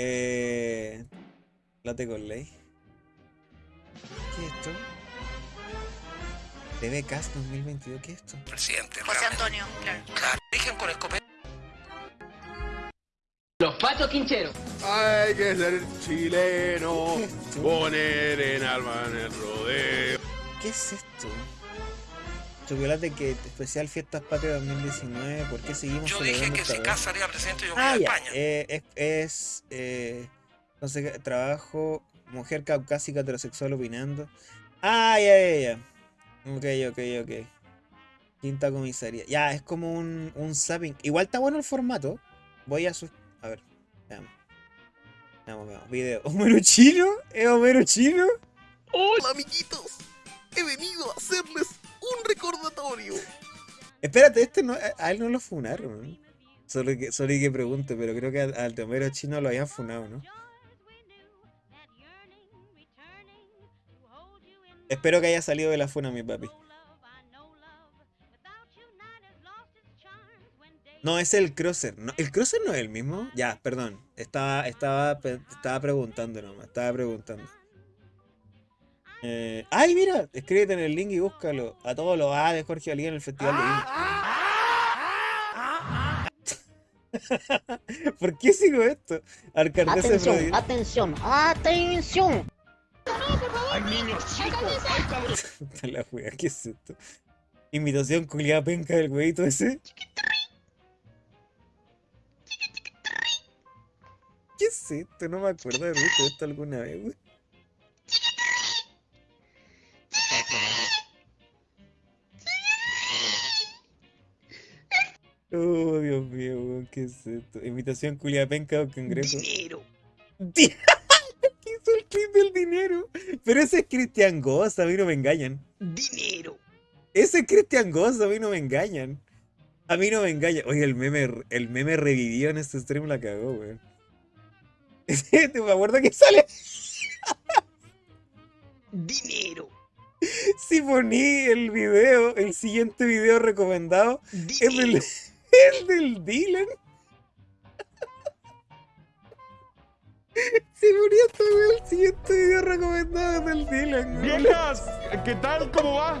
Eh, Late con ley. ¿Qué es esto? TV Cast 2022, ¿qué es esto? Presidente. José realmente. Antonio, claro. Eligen con escopeta. Los Patos Quincheros. Hay que ser chileno, poner en alma en el rodeo. ¿Qué es esto? Chocolate que especial Fiestas Patrias 2019, ¿por qué seguimos Yo dije que si vez? Cas salía presidente yo me Ah, a ya. España. eh, es, es eh, no sé qué, trabajo, mujer caucásica heterosexual opinando. Ah, ya, ya, ya. Ok, ok, ok. Quinta comisaría. Ya, es como un, un zapping. Igual está bueno el formato. Voy a sus. A ver, veamos. Veamos, veamos. Video. ¿Homero chino? ¿Es Homero chino? Hola amiguitos, he venido a hacerles recordatorio. Espérate, este no, a- él no lo funaron. Solo que, solo que pregunte, pero creo que al, al de Homero chino lo habían funado, ¿no? Espero que haya salido de la funa, mi papi. No, es el Crosser. No, ¿El Crosser no es el mismo? Ya, perdón. Estaba, estaba, estaba preguntando nomás. Estaba preguntando. Eh, ¡Ay, mira! Escríbete en el link y búscalo. A todos los A de Jorge Alía en el Festival de Viña. ¿Por qué sigo esto? Alcaldesa de Atención, atención, atención. Puta la wea, ¿qué es esto? Invitación culiada penca del huevito ese. ¿Qué es esto? No me acuerdo de haber visto esto alguna vez, wey. Oh, Dios mío, weón, ¿qué es esto? Invitación culiada penca al congreso. Dinero. ¿Qué hizo el clip del dinero? Pero ese es Cristian Goss, a mí no me engañan. Dinero. Ese es Cristian Goss, a mí no me engañan. A mí no me engañan. Oye, el meme, el meme revivió en este stream, la cagó, weón. ¿Te me acuerdo que sale? Dinero. Si poní el video, el siguiente video recomendado, es del, Es del Dylan. Ponía esta weón, el siguiente video recomendado del Dylan. Viejas, ¿qué tal? ¿Cómo va?